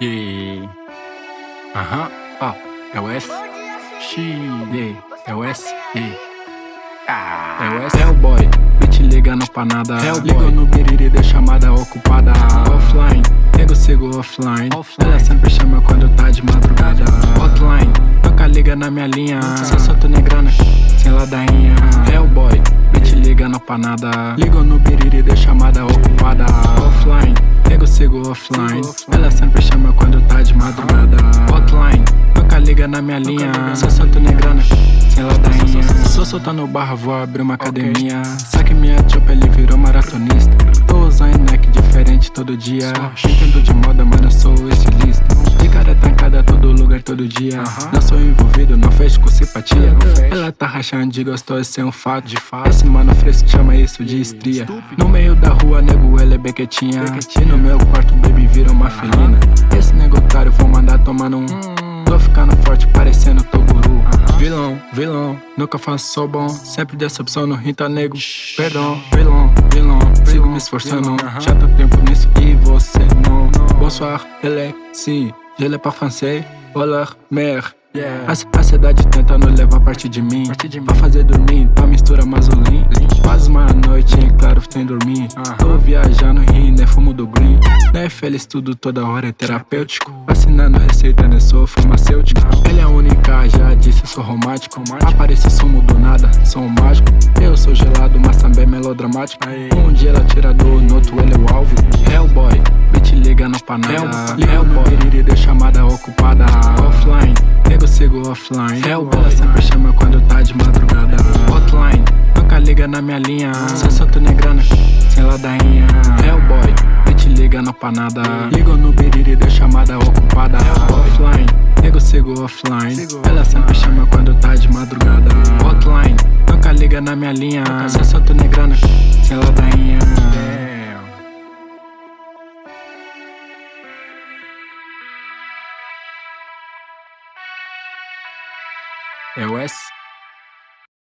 E aham, ó, é o S, X, E, é o S, E. Ah, é o S, é o boy, bitch ligando pra nada. É o Liga no biriri, deu chamada ocupada. Offline, nego sigo offline. offline. Ela sempre chama quando tá de madrugada. Hotline, toca liga na minha linha. Só solto negrana, sem ladainha. É o boy, bitch ligando pra nada. Liga no biriri, deu chamada ocupada. Offline offline. Ela sempre chama quando tá de madrugada. Hotline, toca liga na minha linha. Só solto negrana, sem ladainha. Sou soltando barra, vou abrir uma academia. Saque minha chopa, ele virou maratonista. Tô usando neck diferente todo dia. Entendo de moda, mas não sou estilista. De cara trancada todo dia. Não sou envolvido, não fecho com simpatia. Ela tá rachando de gostoso, sem um fato. De fato. Esse mano fresco chama isso de estria. No meio da rua, nego, ela é bequetinha E no meu quarto, baby, vira uma felina. Esse negotário, vou mandar tomar num. Tô ficando forte, parecendo Toguru. Vilão, vilão, nunca faço só bom. Sempre decepção no rinta nego. Perdão, vilão, vilão Sigo me esforçando, já tô tempo nisso e você não. Bonsoir, ele, sim, je l'ai pas français Olá, mer. Yeah. A, a cidade tenta nos levar parte de mim, parte de mim. Pra fazer dormir, pra mistura mazolim Quase uma noite em claro sem dormir. Uh -huh. Tô viajando, rindo, é fumo do green. Não é feliz tudo toda hora é terapêutico. Assinando receita, né, sou farmacêutico Ela é a única, já disse, sou romântico. Aparece sumo do nada, sou um mágico. Eu sou gelado, mas também melodramático. Um dia ela tira do, no outro ele é o alvo. Hellboy, bitch ligando pra nada Hellboy, deu chamada ocupada. Offline. Nego sigo offline. Ela sempre chama quando tá de madrugada. Hotline. Nunca liga na minha linha. Só solto negrana Sem ladainha. Hellboy. Bitch liga não pra nada Ligo no biriri deu chamada ocupada. Offline. Nego sigo offline. Ela sempre chama quando tá de madrugada. Hotline. Nunca liga na minha linha. Só solto negrana Sem ladainha É o S